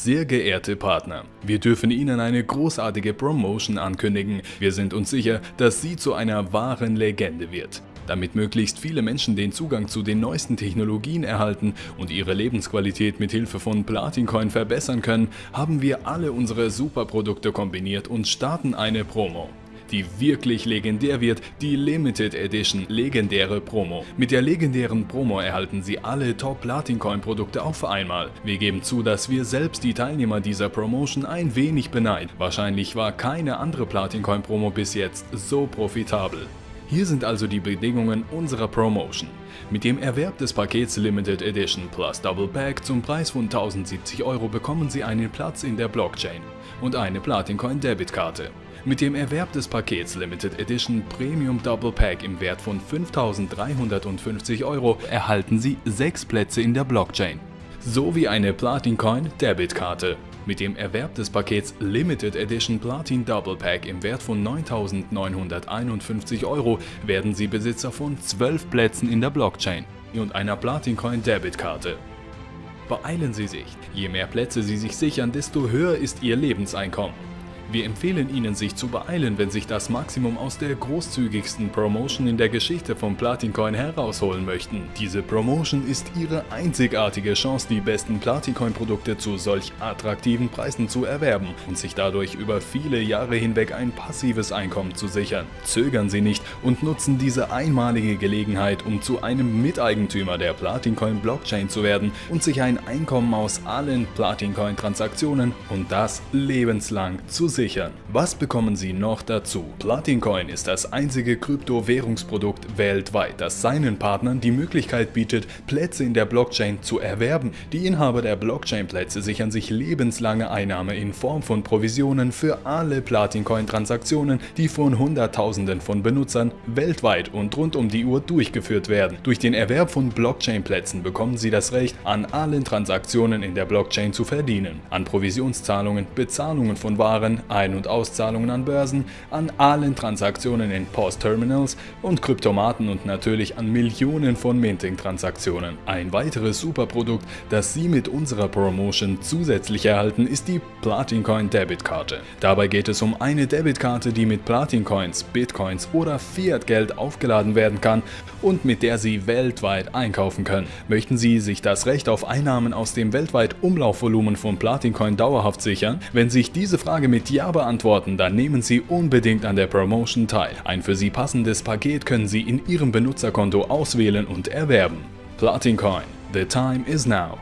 Sehr geehrte Partner, wir dürfen Ihnen eine großartige Promotion ankündigen. Wir sind uns sicher, dass sie zu einer wahren Legende wird. Damit möglichst viele Menschen den Zugang zu den neuesten Technologien erhalten und ihre Lebensqualität mit Hilfe von Platincoin verbessern können, haben wir alle unsere Superprodukte kombiniert und starten eine Promo die wirklich legendär wird, die Limited Edition legendäre Promo. Mit der legendären Promo erhalten Sie alle Top Platin Coin Produkte auf einmal. Wir geben zu, dass wir selbst die Teilnehmer dieser Promotion ein wenig beneiden. Wahrscheinlich war keine andere Platin Coin Promo bis jetzt so profitabel. Hier sind also die Bedingungen unserer Promotion. Mit dem Erwerb des Pakets Limited Edition plus Double Pack zum Preis von 1070 Euro bekommen Sie einen Platz in der Blockchain und eine Platincoin Debitkarte. Mit dem Erwerb des Pakets Limited Edition Premium Double Pack im Wert von 5350 Euro erhalten Sie 6 Plätze in der Blockchain sowie eine Platincoin Debitkarte. Mit dem Erwerb des Pakets Limited Edition Platin Double Pack im Wert von 9.951 Euro werden Sie Besitzer von 12 Plätzen in der Blockchain und einer Platincoin Debitkarte. Beeilen Sie sich, je mehr Plätze Sie sich sichern, desto höher ist Ihr Lebenseinkommen. Wir empfehlen Ihnen sich zu beeilen, wenn sich das Maximum aus der großzügigsten Promotion in der Geschichte von Platincoin herausholen möchten. Diese Promotion ist Ihre einzigartige Chance, die besten Platincoin-Produkte zu solch attraktiven Preisen zu erwerben und sich dadurch über viele Jahre hinweg ein passives Einkommen zu sichern. Zögern Sie nicht und nutzen diese einmalige Gelegenheit, um zu einem Miteigentümer der Platincoin Blockchain zu werden und sich ein Einkommen aus allen Platincoin-Transaktionen und das lebenslang zu sichern sichern. Was bekommen Sie noch dazu? Platincoin ist das einzige Kryptowährungsprodukt weltweit, das seinen Partnern die Möglichkeit bietet, Plätze in der Blockchain zu erwerben. Die Inhaber der Blockchain-Plätze sichern sich lebenslange Einnahme in Form von Provisionen für alle Platincoin-Transaktionen, die von Hunderttausenden von Benutzern weltweit und rund um die Uhr durchgeführt werden. Durch den Erwerb von Blockchain-Plätzen bekommen Sie das Recht, an allen Transaktionen in der Blockchain zu verdienen, an Provisionszahlungen, Bezahlungen von Waren, ein- und Auszahlungen an Börsen, an allen Transaktionen in POS-Terminals und Kryptomaten und natürlich an Millionen von Minting-Transaktionen. Ein weiteres Superprodukt, das Sie mit unserer Promotion zusätzlich erhalten, ist die Platincoin Debitkarte. Dabei geht es um eine Debitkarte, die mit Platincoins, Bitcoins oder Fiat-Geld aufgeladen werden kann und mit der Sie weltweit einkaufen können. Möchten Sie sich das Recht auf Einnahmen aus dem weltweit Umlaufvolumen von Platincoin dauerhaft sichern? Wenn sich diese Frage mit Ja beantworten, dann nehmen Sie unbedingt an der Promotion teil. Ein für Sie passendes Paket können Sie in Ihrem Benutzerkonto auswählen und erwerben. Platincoin. The time is now.